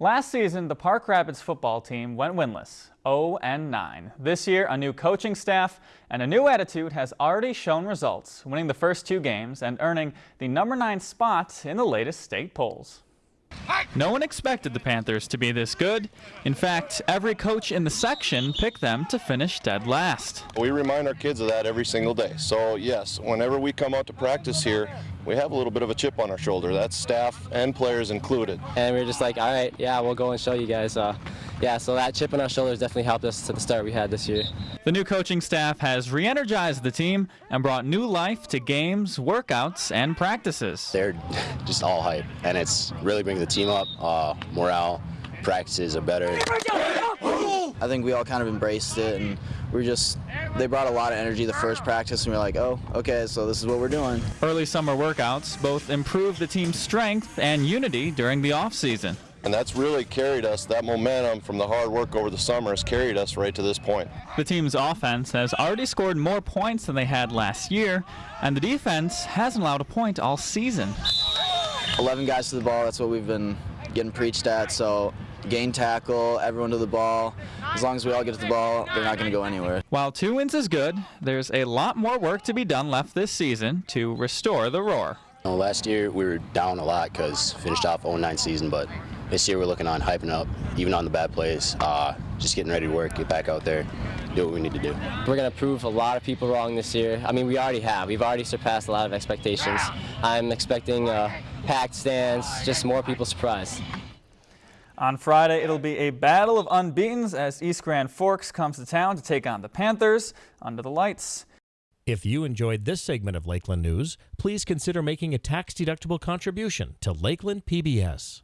Last season, the Park Rapids football team went winless, 0-9. This year, a new coaching staff and a new attitude has already shown results, winning the first two games and earning the number 9 spot in the latest state polls. No one expected the Panthers to be this good. In fact, every coach in the section picked them to finish dead last. We remind our kids of that every single day. So yes, whenever we come out to practice here, we have a little bit of a chip on our shoulder. That's staff and players included. And we are just like, all right, yeah, we'll go and show you guys. Uh, yeah, so that chip on our shoulders definitely helped us to the start we had this year. The new coaching staff has re-energized the team and brought new life to games, workouts, and practices. They're just all hype, and it's really bringing the team up. Uh, morale, practices are better. I think we all kind of embraced it, and we are just they brought a lot of energy the first practice, and we are like, oh, okay, so this is what we're doing. Early summer workouts both improved the team's strength and unity during the off season. And that's really carried us, that momentum from the hard work over the summer has carried us right to this point. The team's offense has already scored more points than they had last year, and the defense hasn't allowed a point all season. 11 guys to the ball, that's what we've been getting preached at, so gang tackle, everyone to the ball. As long as we all get to the ball, they're not going to go anywhere. While two wins is good, there's a lot more work to be done left this season to restore the roar. Last year we were down a lot because finished off 0-9 season, but this year we're looking on hyping up, even on the bad plays, uh, just getting ready to work, get back out there, do what we need to do. We're going to prove a lot of people wrong this year. I mean, we already have. We've already surpassed a lot of expectations. I'm expecting uh, packed stands, just more people surprised. On Friday, it'll be a battle of unbeatens as East Grand Forks comes to town to take on the Panthers under the lights. If you enjoyed this segment of Lakeland News, please consider making a tax-deductible contribution to Lakeland PBS.